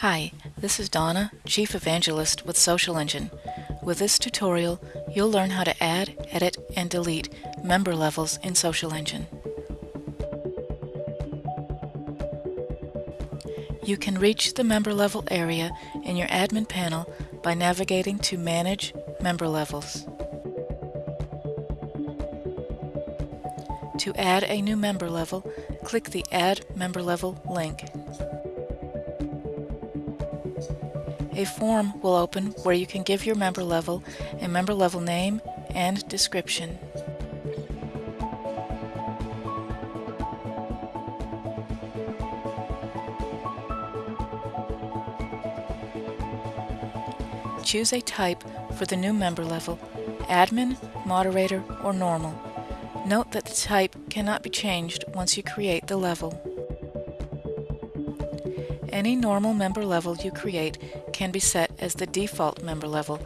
Hi, this is Donna, Chief Evangelist with Social Engine. With this tutorial, you'll learn how to add, edit, and delete member levels in Social Engine. You can reach the member level area in your admin panel by navigating to Manage Member Levels. To add a new member level, click the Add Member Level link. A form will open where you can give your member level a member level name and description. Choose a type for the new member level, admin, moderator, or normal. Note that the type cannot be changed once you create the level. Any normal member level you create can be set as the default member level,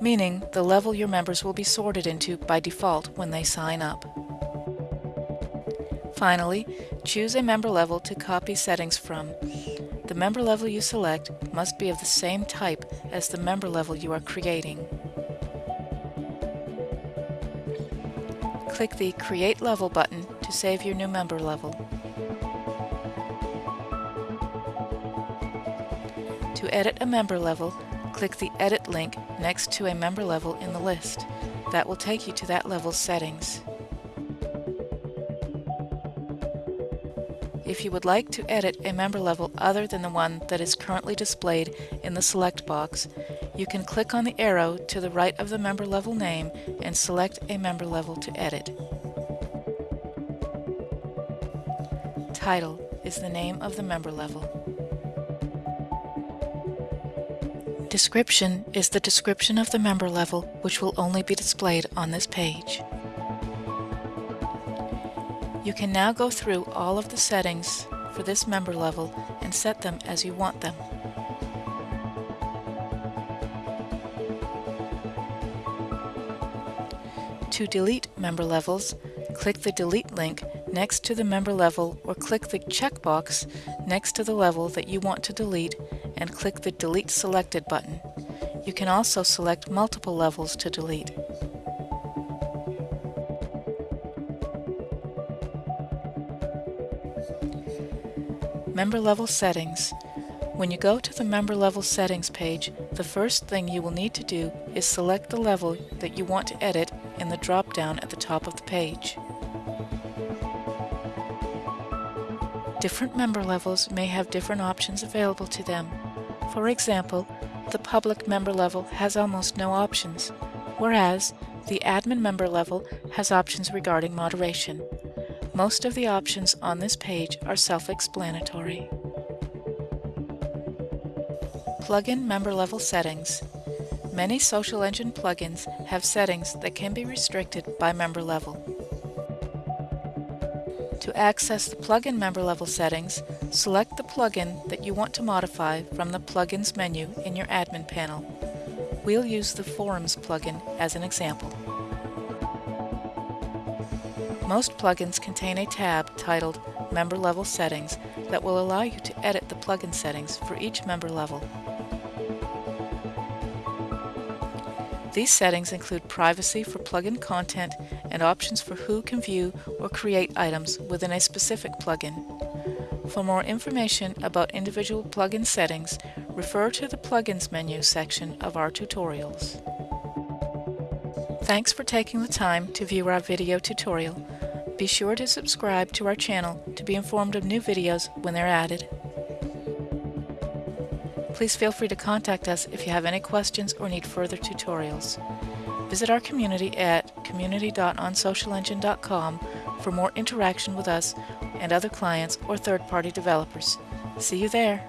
meaning the level your members will be sorted into by default when they sign up. Finally, choose a member level to copy settings from. The member level you select must be of the same type as the member level you are creating. click the Create Level button to save your new member level. To edit a member level, click the Edit link next to a member level in the list. That will take you to that level's settings. If you would like to edit a member level other than the one that is currently displayed in the Select box, you can click on the arrow to the right of the member level name and select a member level to edit. Title is the name of the member level. Description is the description of the member level which will only be displayed on this page. You can now go through all of the settings for this member level and set them as you want them. To delete member levels, click the Delete link next to the member level or click the checkbox next to the level that you want to delete and click the Delete Selected button. You can also select multiple levels to delete. Member Level Settings when you go to the member level settings page, the first thing you will need to do is select the level that you want to edit in the drop-down at the top of the page. Different member levels may have different options available to them. For example, the public member level has almost no options, whereas the admin member level has options regarding moderation. Most of the options on this page are self-explanatory. Plugin member level settings. Many Social Engine plugins have settings that can be restricted by member level. To access the plugin member level settings, select the plugin that you want to modify from the Plugins menu in your admin panel. We'll use the Forums plugin as an example. Most plugins contain a tab titled Member Level Settings that will allow you to edit the plugin settings for each member level. These settings include privacy for plugin content and options for who can view or create items within a specific plugin. For more information about individual plugin settings, refer to the Plugins menu section of our tutorials. Thanks for taking the time to view our video tutorial. Be sure to subscribe to our channel to be informed of new videos when they're added. Please feel free to contact us if you have any questions or need further tutorials. Visit our community at community.onsocialengine.com for more interaction with us and other clients or third-party developers. See you there!